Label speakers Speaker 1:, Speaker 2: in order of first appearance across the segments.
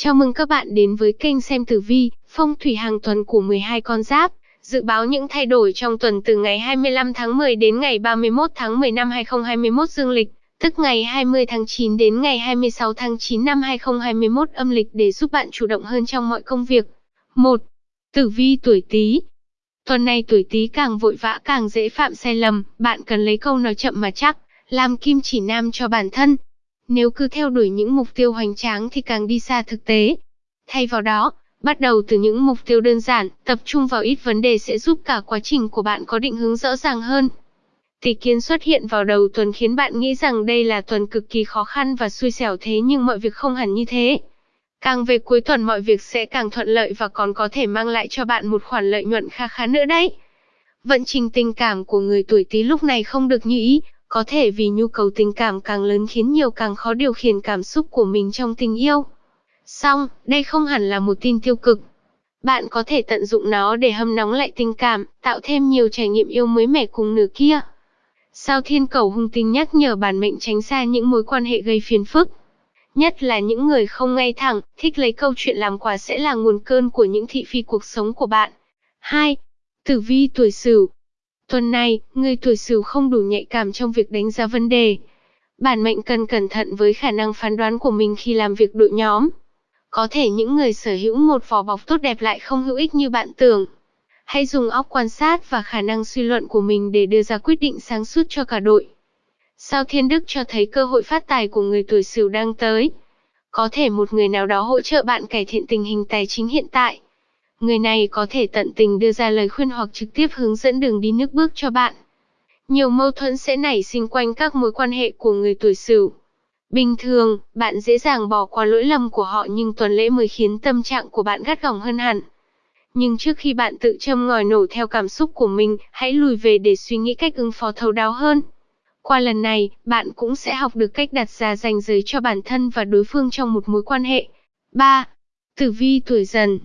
Speaker 1: Chào mừng các bạn đến với kênh xem tử vi, phong thủy hàng tuần của 12 con giáp. Dự báo những thay đổi trong tuần từ ngày 25 tháng 10 đến ngày 31 tháng 10 năm 2021 dương lịch, tức ngày 20 tháng 9 đến ngày 26 tháng 9 năm 2021 âm lịch để giúp bạn chủ động hơn trong mọi công việc. 1. Tử vi tuổi Tý. Tuần này tuổi Tý càng vội vã càng dễ phạm sai lầm, bạn cần lấy câu nói chậm mà chắc, làm kim chỉ nam cho bản thân, nếu cứ theo đuổi những mục tiêu hoành tráng thì càng đi xa thực tế. Thay vào đó, bắt đầu từ những mục tiêu đơn giản, tập trung vào ít vấn đề sẽ giúp cả quá trình của bạn có định hướng rõ ràng hơn. Tỷ kiến xuất hiện vào đầu tuần khiến bạn nghĩ rằng đây là tuần cực kỳ khó khăn và xui xẻo thế nhưng mọi việc không hẳn như thế. Càng về cuối tuần mọi việc sẽ càng thuận lợi và còn có thể mang lại cho bạn một khoản lợi nhuận kha khá nữa đấy. Vận trình tình cảm của người tuổi Tý lúc này không được như ý, có thể vì nhu cầu tình cảm càng lớn khiến nhiều càng khó điều khiển cảm xúc của mình trong tình yêu. Song, đây không hẳn là một tin tiêu cực. Bạn có thể tận dụng nó để hâm nóng lại tình cảm, tạo thêm nhiều trải nghiệm yêu mới mẻ cùng nửa kia. Sao thiên cầu hung tinh nhắc nhở bản mệnh tránh xa những mối quan hệ gây phiền phức. Nhất là những người không ngay thẳng, thích lấy câu chuyện làm quà sẽ là nguồn cơn của những thị phi cuộc sống của bạn. 2. Tử vi tuổi Sửu Tuần này, người tuổi Sửu không đủ nhạy cảm trong việc đánh giá vấn đề. Bản mệnh cần cẩn thận với khả năng phán đoán của mình khi làm việc đội nhóm. Có thể những người sở hữu một vỏ bọc tốt đẹp lại không hữu ích như bạn tưởng. Hãy dùng óc quan sát và khả năng suy luận của mình để đưa ra quyết định sáng suốt cho cả đội. Sao Thiên Đức cho thấy cơ hội phát tài của người tuổi Sửu đang tới. Có thể một người nào đó hỗ trợ bạn cải thiện tình hình tài chính hiện tại. Người này có thể tận tình đưa ra lời khuyên hoặc trực tiếp hướng dẫn đường đi nước bước cho bạn. Nhiều mâu thuẫn sẽ nảy sinh quanh các mối quan hệ của người tuổi Sửu. Bình thường, bạn dễ dàng bỏ qua lỗi lầm của họ nhưng tuần lễ mới khiến tâm trạng của bạn gắt gỏng hơn hẳn. Nhưng trước khi bạn tự châm ngòi nổ theo cảm xúc của mình, hãy lùi về để suy nghĩ cách ứng phó thấu đáo hơn. Qua lần này, bạn cũng sẽ học được cách đặt ra ranh giới cho bản thân và đối phương trong một mối quan hệ. 3. Tử vi tuổi dần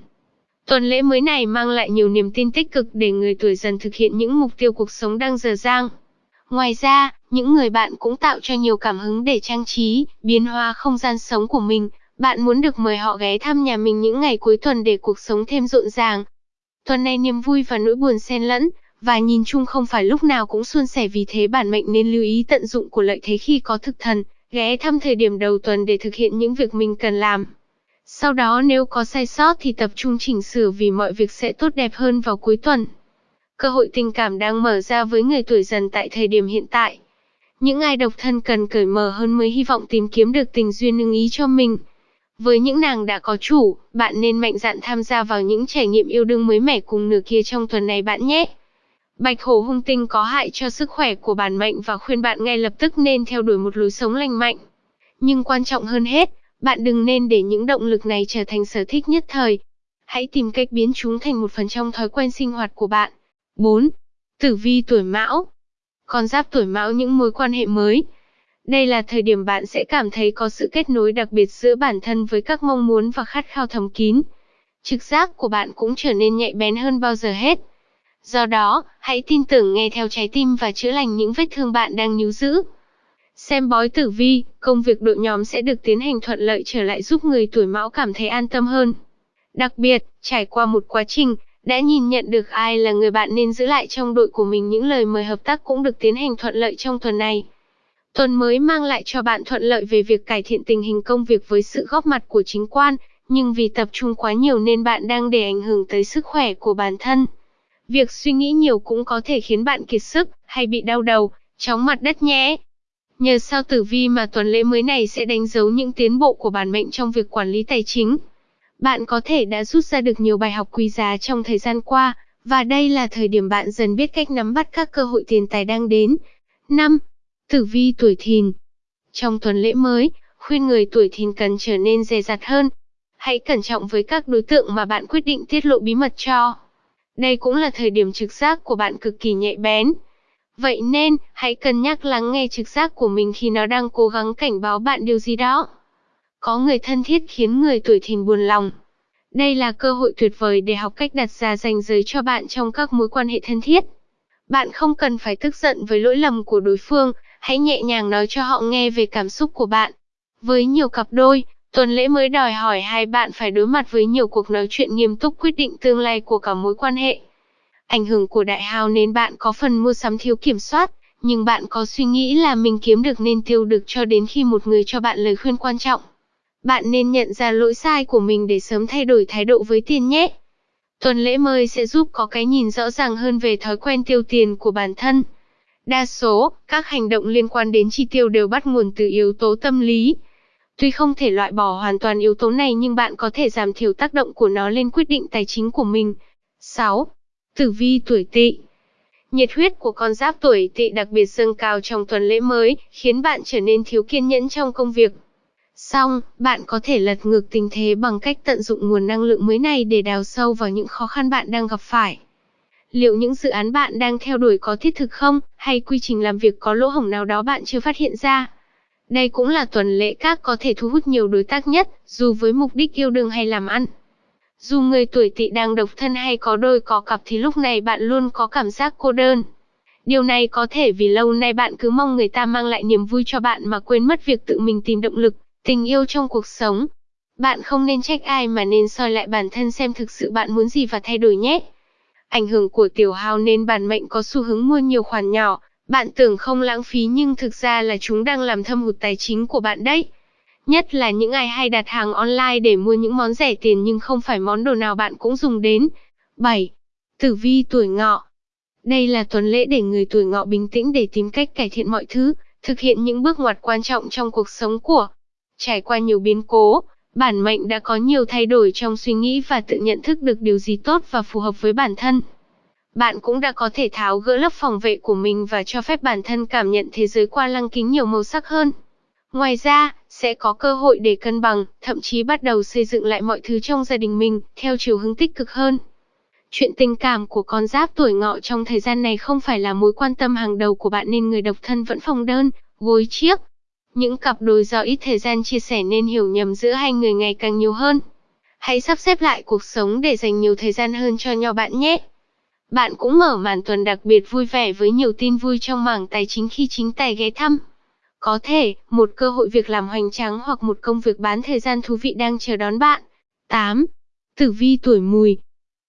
Speaker 1: Tuần lễ mới này mang lại nhiều niềm tin tích cực để người tuổi dần thực hiện những mục tiêu cuộc sống đang dở dang. Ngoài ra, những người bạn cũng tạo cho nhiều cảm hứng để trang trí, biến hóa không gian sống của mình. Bạn muốn được mời họ ghé thăm nhà mình những ngày cuối tuần để cuộc sống thêm rộn ràng. Tuần này niềm vui và nỗi buồn xen lẫn, và nhìn chung không phải lúc nào cũng suôn sẻ vì thế bản mệnh nên lưu ý tận dụng của lợi thế khi có thực thần, ghé thăm thời điểm đầu tuần để thực hiện những việc mình cần làm. Sau đó nếu có sai sót thì tập trung chỉnh sửa vì mọi việc sẽ tốt đẹp hơn vào cuối tuần. Cơ hội tình cảm đang mở ra với người tuổi dần tại thời điểm hiện tại. Những ai độc thân cần cởi mở hơn mới hy vọng tìm kiếm được tình duyên ưng ý cho mình. Với những nàng đã có chủ, bạn nên mạnh dạn tham gia vào những trải nghiệm yêu đương mới mẻ cùng nửa kia trong tuần này bạn nhé. Bạch hổ hung tinh có hại cho sức khỏe của bản mệnh và khuyên bạn ngay lập tức nên theo đuổi một lối sống lành mạnh. Nhưng quan trọng hơn hết, bạn đừng nên để những động lực này trở thành sở thích nhất thời. Hãy tìm cách biến chúng thành một phần trong thói quen sinh hoạt của bạn. 4. Tử vi tuổi Mão. Con giáp tuổi Mão những mối quan hệ mới. Đây là thời điểm bạn sẽ cảm thấy có sự kết nối đặc biệt giữa bản thân với các mong muốn và khát khao thầm kín. Trực giác của bạn cũng trở nên nhạy bén hơn bao giờ hết. Do đó, hãy tin tưởng nghe theo trái tim và chữa lành những vết thương bạn đang níu giữ. Xem bói tử vi, công việc đội nhóm sẽ được tiến hành thuận lợi trở lại giúp người tuổi mão cảm thấy an tâm hơn. Đặc biệt, trải qua một quá trình, đã nhìn nhận được ai là người bạn nên giữ lại trong đội của mình những lời mời hợp tác cũng được tiến hành thuận lợi trong tuần này. Tuần mới mang lại cho bạn thuận lợi về việc cải thiện tình hình công việc với sự góp mặt của chính quan, nhưng vì tập trung quá nhiều nên bạn đang để ảnh hưởng tới sức khỏe của bản thân. Việc suy nghĩ nhiều cũng có thể khiến bạn kiệt sức hay bị đau đầu, chóng mặt đất nhé. Nhờ sao tử vi mà tuần lễ mới này sẽ đánh dấu những tiến bộ của bản mệnh trong việc quản lý tài chính. Bạn có thể đã rút ra được nhiều bài học quý giá trong thời gian qua, và đây là thời điểm bạn dần biết cách nắm bắt các cơ hội tiền tài đang đến. 5. Tử vi tuổi thìn Trong tuần lễ mới, khuyên người tuổi thìn cần trở nên dè dặt hơn. Hãy cẩn trọng với các đối tượng mà bạn quyết định tiết lộ bí mật cho. Đây cũng là thời điểm trực giác của bạn cực kỳ nhạy bén. Vậy nên, hãy cân nhắc lắng nghe trực giác của mình khi nó đang cố gắng cảnh báo bạn điều gì đó. Có người thân thiết khiến người tuổi thìn buồn lòng. Đây là cơ hội tuyệt vời để học cách đặt ra ranh giới cho bạn trong các mối quan hệ thân thiết. Bạn không cần phải tức giận với lỗi lầm của đối phương, hãy nhẹ nhàng nói cho họ nghe về cảm xúc của bạn. Với nhiều cặp đôi, Tuần lễ mới đòi hỏi hai bạn phải đối mặt với nhiều cuộc nói chuyện nghiêm túc quyết định tương lai của cả mối quan hệ. Ảnh hưởng của đại hào nên bạn có phần mua sắm thiếu kiểm soát, nhưng bạn có suy nghĩ là mình kiếm được nên tiêu được cho đến khi một người cho bạn lời khuyên quan trọng. Bạn nên nhận ra lỗi sai của mình để sớm thay đổi thái độ với tiền nhé. Tuần lễ mới sẽ giúp có cái nhìn rõ ràng hơn về thói quen tiêu tiền của bản thân. Đa số, các hành động liên quan đến chi tiêu đều bắt nguồn từ yếu tố tâm lý. Tuy không thể loại bỏ hoàn toàn yếu tố này nhưng bạn có thể giảm thiểu tác động của nó lên quyết định tài chính của mình. 6. Tử vi tuổi tỵ Nhiệt huyết của con giáp tuổi tỵ đặc biệt dâng cao trong tuần lễ mới, khiến bạn trở nên thiếu kiên nhẫn trong công việc. Xong, bạn có thể lật ngược tình thế bằng cách tận dụng nguồn năng lượng mới này để đào sâu vào những khó khăn bạn đang gặp phải. Liệu những dự án bạn đang theo đuổi có thiết thực không, hay quy trình làm việc có lỗ hổng nào đó bạn chưa phát hiện ra? Đây cũng là tuần lễ các có thể thu hút nhiều đối tác nhất, dù với mục đích yêu đương hay làm ăn. Dù người tuổi tỵ đang độc thân hay có đôi có cặp thì lúc này bạn luôn có cảm giác cô đơn. Điều này có thể vì lâu nay bạn cứ mong người ta mang lại niềm vui cho bạn mà quên mất việc tự mình tìm động lực, tình yêu trong cuộc sống. Bạn không nên trách ai mà nên soi lại bản thân xem thực sự bạn muốn gì và thay đổi nhé. Ảnh hưởng của tiểu hào nên bản mệnh có xu hướng mua nhiều khoản nhỏ, bạn tưởng không lãng phí nhưng thực ra là chúng đang làm thâm hụt tài chính của bạn đấy. Nhất là những ai hay đặt hàng online để mua những món rẻ tiền nhưng không phải món đồ nào bạn cũng dùng đến. 7. Tử vi tuổi ngọ Đây là tuần lễ để người tuổi ngọ bình tĩnh để tìm cách cải thiện mọi thứ, thực hiện những bước ngoặt quan trọng trong cuộc sống của. Trải qua nhiều biến cố, bản mệnh đã có nhiều thay đổi trong suy nghĩ và tự nhận thức được điều gì tốt và phù hợp với bản thân. Bạn cũng đã có thể tháo gỡ lớp phòng vệ của mình và cho phép bản thân cảm nhận thế giới qua lăng kính nhiều màu sắc hơn. Ngoài ra, sẽ có cơ hội để cân bằng, thậm chí bắt đầu xây dựng lại mọi thứ trong gia đình mình, theo chiều hướng tích cực hơn. Chuyện tình cảm của con giáp tuổi ngọ trong thời gian này không phải là mối quan tâm hàng đầu của bạn nên người độc thân vẫn phòng đơn, gối chiếc. Những cặp đôi do ít thời gian chia sẻ nên hiểu nhầm giữa hai người ngày càng nhiều hơn. Hãy sắp xếp lại cuộc sống để dành nhiều thời gian hơn cho nhau bạn nhé. Bạn cũng mở màn tuần đặc biệt vui vẻ với nhiều tin vui trong mảng tài chính khi chính tài ghé thăm. Có thể, một cơ hội việc làm hoành tráng hoặc một công việc bán thời gian thú vị đang chờ đón bạn. 8. Tử vi tuổi mùi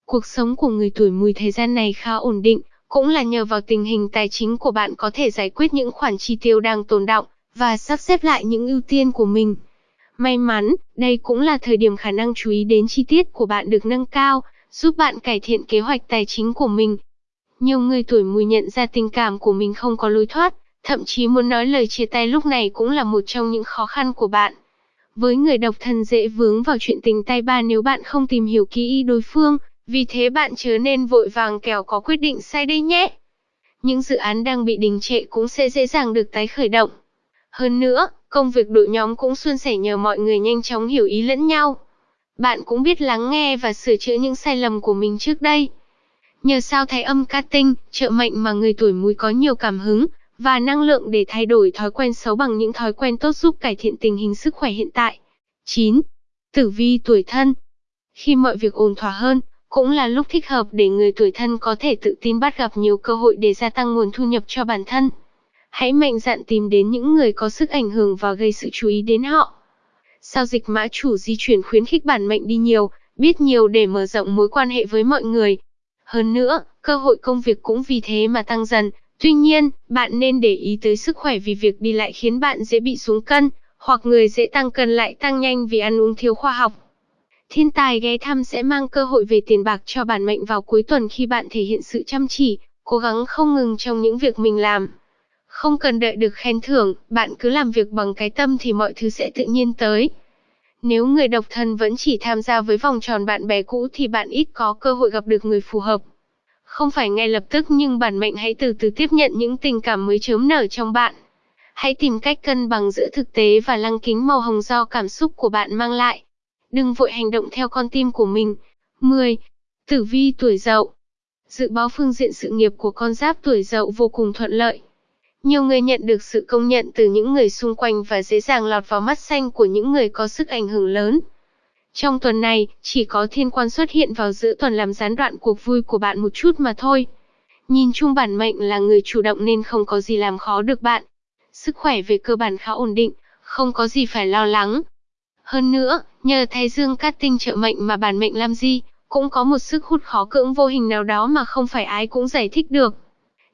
Speaker 1: Cuộc sống của người tuổi mùi thời gian này khá ổn định, cũng là nhờ vào tình hình tài chính của bạn có thể giải quyết những khoản chi tiêu đang tồn động và sắp xếp lại những ưu tiên của mình. May mắn, đây cũng là thời điểm khả năng chú ý đến chi tiết của bạn được nâng cao, giúp bạn cải thiện kế hoạch tài chính của mình. Nhiều người tuổi mùi nhận ra tình cảm của mình không có lối thoát, thậm chí muốn nói lời chia tay lúc này cũng là một trong những khó khăn của bạn. Với người độc thân dễ vướng vào chuyện tình tay ba nếu bạn không tìm hiểu kỹ đối phương, vì thế bạn chớ nên vội vàng kẻo có quyết định sai đây nhé. Những dự án đang bị đình trệ cũng sẽ dễ dàng được tái khởi động. Hơn nữa, công việc đội nhóm cũng suôn sẻ nhờ mọi người nhanh chóng hiểu ý lẫn nhau. Bạn cũng biết lắng nghe và sửa chữa những sai lầm của mình trước đây. Nhờ sao thái âm ca tinh, trợ mệnh mà người tuổi mùi có nhiều cảm hứng, và năng lượng để thay đổi thói quen xấu bằng những thói quen tốt giúp cải thiện tình hình sức khỏe hiện tại. 9. Tử vi tuổi thân Khi mọi việc ổn thỏa hơn, cũng là lúc thích hợp để người tuổi thân có thể tự tin bắt gặp nhiều cơ hội để gia tăng nguồn thu nhập cho bản thân. Hãy mạnh dạn tìm đến những người có sức ảnh hưởng và gây sự chú ý đến họ. Sao dịch mã chủ di chuyển khuyến khích bản mệnh đi nhiều, biết nhiều để mở rộng mối quan hệ với mọi người. Hơn nữa, cơ hội công việc cũng vì thế mà tăng dần. Tuy nhiên, bạn nên để ý tới sức khỏe vì việc đi lại khiến bạn dễ bị xuống cân, hoặc người dễ tăng cân lại tăng nhanh vì ăn uống thiếu khoa học. Thiên tài ghé thăm sẽ mang cơ hội về tiền bạc cho bản mệnh vào cuối tuần khi bạn thể hiện sự chăm chỉ, cố gắng không ngừng trong những việc mình làm. Không cần đợi được khen thưởng, bạn cứ làm việc bằng cái tâm thì mọi thứ sẽ tự nhiên tới. Nếu người độc thân vẫn chỉ tham gia với vòng tròn bạn bè cũ thì bạn ít có cơ hội gặp được người phù hợp. Không phải ngay lập tức nhưng bản mệnh hãy từ từ tiếp nhận những tình cảm mới chớm nở trong bạn. Hãy tìm cách cân bằng giữa thực tế và lăng kính màu hồng do cảm xúc của bạn mang lại. Đừng vội hành động theo con tim của mình. 10. Tử vi tuổi dậu Dự báo phương diện sự nghiệp của con giáp tuổi dậu vô cùng thuận lợi. Nhiều người nhận được sự công nhận từ những người xung quanh và dễ dàng lọt vào mắt xanh của những người có sức ảnh hưởng lớn. Trong tuần này, chỉ có thiên quan xuất hiện vào giữa tuần làm gián đoạn cuộc vui của bạn một chút mà thôi. Nhìn chung bản mệnh là người chủ động nên không có gì làm khó được bạn. Sức khỏe về cơ bản khá ổn định, không có gì phải lo lắng. Hơn nữa, nhờ Thái Dương cát tinh trợ mệnh mà bản mệnh làm gì, cũng có một sức hút khó cưỡng vô hình nào đó mà không phải ai cũng giải thích được.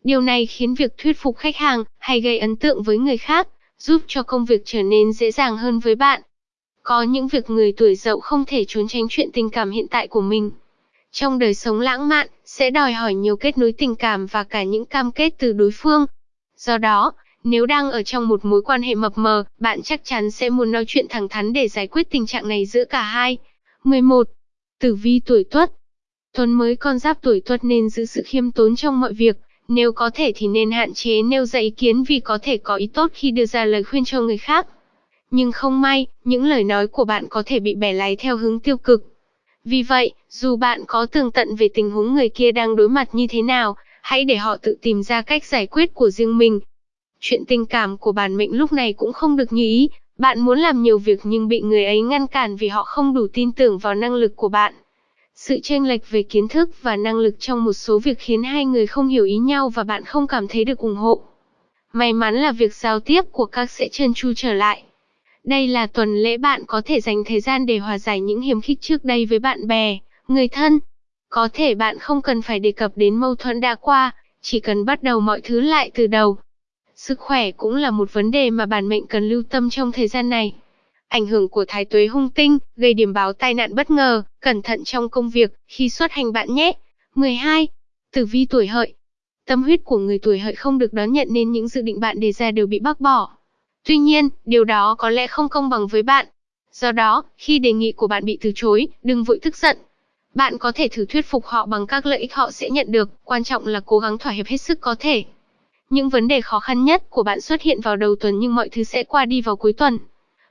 Speaker 1: Điều này khiến việc thuyết phục khách hàng hay gây ấn tượng với người khác, giúp cho công việc trở nên dễ dàng hơn với bạn. Có những việc người tuổi dậu không thể trốn tránh chuyện tình cảm hiện tại của mình. Trong đời sống lãng mạn, sẽ đòi hỏi nhiều kết nối tình cảm và cả những cam kết từ đối phương. Do đó, nếu đang ở trong một mối quan hệ mập mờ, bạn chắc chắn sẽ muốn nói chuyện thẳng thắn để giải quyết tình trạng này giữa cả hai. 11. Tử vi tuổi Tuất Tuần mới con giáp tuổi Tuất nên giữ sự khiêm tốn trong mọi việc, nếu có thể thì nên hạn chế nêu ra ý kiến vì có thể có ý tốt khi đưa ra lời khuyên cho người khác. Nhưng không may, những lời nói của bạn có thể bị bẻ lái theo hướng tiêu cực. Vì vậy, dù bạn có tường tận về tình huống người kia đang đối mặt như thế nào, hãy để họ tự tìm ra cách giải quyết của riêng mình. Chuyện tình cảm của bản mệnh lúc này cũng không được như ý, bạn muốn làm nhiều việc nhưng bị người ấy ngăn cản vì họ không đủ tin tưởng vào năng lực của bạn. Sự chênh lệch về kiến thức và năng lực trong một số việc khiến hai người không hiểu ý nhau và bạn không cảm thấy được ủng hộ. May mắn là việc giao tiếp của các sẽ trơn tru trở lại. Đây là tuần lễ bạn có thể dành thời gian để hòa giải những hiềm khích trước đây với bạn bè, người thân. Có thể bạn không cần phải đề cập đến mâu thuẫn đã qua, chỉ cần bắt đầu mọi thứ lại từ đầu. Sức khỏe cũng là một vấn đề mà bản mệnh cần lưu tâm trong thời gian này. Ảnh hưởng của thái tuế hung tinh, gây điểm báo tai nạn bất ngờ, cẩn thận trong công việc, khi xuất hành bạn nhé. 12. Tử vi tuổi hợi Tâm huyết của người tuổi hợi không được đón nhận nên những dự định bạn đề ra đều bị bác bỏ. Tuy nhiên, điều đó có lẽ không công bằng với bạn. Do đó, khi đề nghị của bạn bị từ chối, đừng vội tức giận. Bạn có thể thử thuyết phục họ bằng các lợi ích họ sẽ nhận được, quan trọng là cố gắng thỏa hiệp hết sức có thể. Những vấn đề khó khăn nhất của bạn xuất hiện vào đầu tuần nhưng mọi thứ sẽ qua đi vào cuối tuần.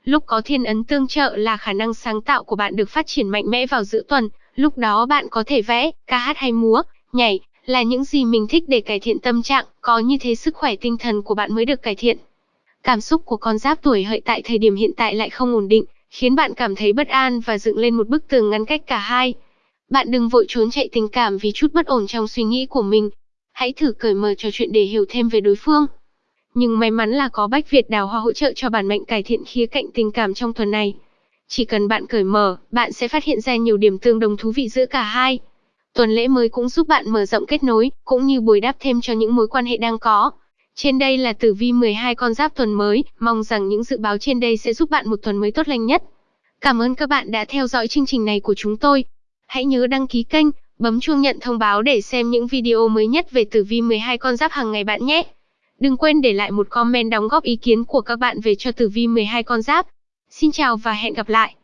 Speaker 1: Lúc có thiên ấn tương trợ là khả năng sáng tạo của bạn được phát triển mạnh mẽ vào giữa tuần, lúc đó bạn có thể vẽ, ca hát hay múa, nhảy, là những gì mình thích để cải thiện tâm trạng, có như thế sức khỏe tinh thần của bạn mới được cải thiện. Cảm xúc của con giáp tuổi hợi tại thời điểm hiện tại lại không ổn định, khiến bạn cảm thấy bất an và dựng lên một bức tường ngăn cách cả hai. Bạn đừng vội trốn chạy tình cảm vì chút bất ổn trong suy nghĩ của mình. Hãy thử cởi mở trò chuyện để hiểu thêm về đối phương. Nhưng may mắn là có Bách Việt Đào Hoa hỗ trợ cho bản mệnh cải thiện khía cạnh tình cảm trong tuần này. Chỉ cần bạn cởi mở, bạn sẽ phát hiện ra nhiều điểm tương đồng thú vị giữa cả hai. Tuần lễ mới cũng giúp bạn mở rộng kết nối, cũng như bồi đắp thêm cho những mối quan hệ đang có. Trên đây là tử vi 12 con giáp tuần mới, mong rằng những dự báo trên đây sẽ giúp bạn một tuần mới tốt lành nhất. Cảm ơn các bạn đã theo dõi chương trình này của chúng tôi. Hãy nhớ đăng ký kênh, bấm chuông nhận thông báo để xem những video mới nhất về tử vi 12 con giáp hàng ngày bạn nhé. Đừng quên để lại một comment đóng góp ý kiến của các bạn về cho tử vi 12 con giáp. Xin chào và hẹn gặp lại.